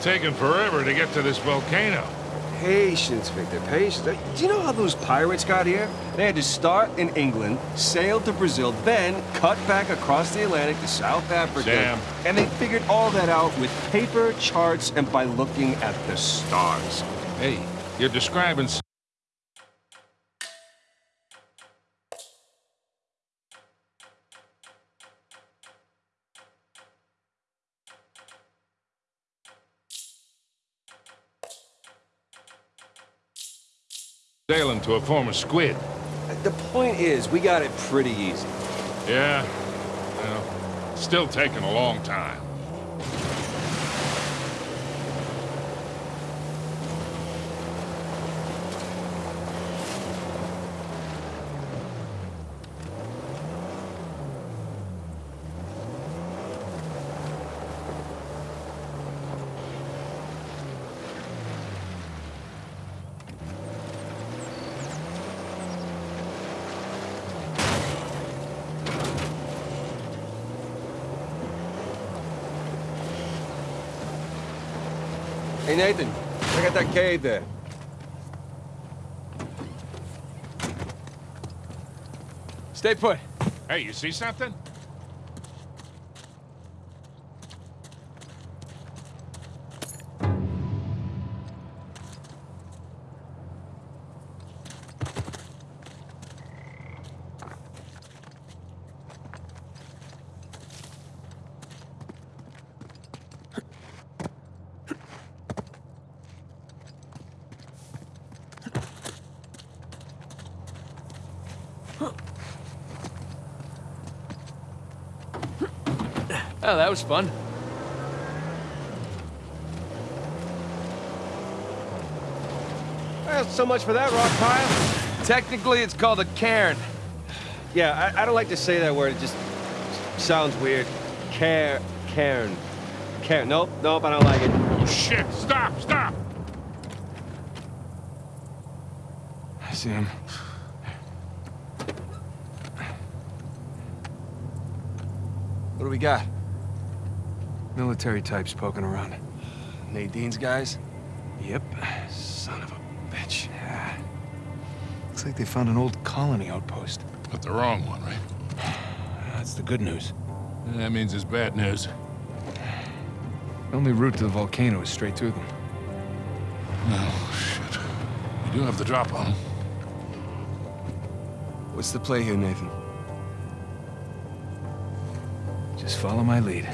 taken forever to get to this volcano. Patience, Victor, patience. Do you know how those pirates got here? They had to start in England, sail to Brazil, then cut back across the Atlantic to South Africa. Sam. And they figured all that out with paper, charts, and by looking at the stars. Hey, you're describing... Sailing to a former squid. The point is, we got it pretty easy. Yeah, well, still taking a long time. Hey, Nathan, check out that cave there. Stay put. Hey, you see something? Oh, that was fun. Well, so much for that rock pile. Technically, it's called a cairn. Yeah, I, I don't like to say that word. It just sounds weird. Care, cairn. Cairn. Nope, nope, I don't like it. Oh, shit! Stop! Stop! I see him. What do we got? Military types poking around. Nadine's guys? Yep. Son of a bitch. Yeah. Looks like they found an old colony outpost. But the wrong one, right? That's the good news. That means it's bad news. The only route to the volcano is straight through them. Oh, shit. We do have the drop on 'em. What's the play here, Nathan? Just follow my lead.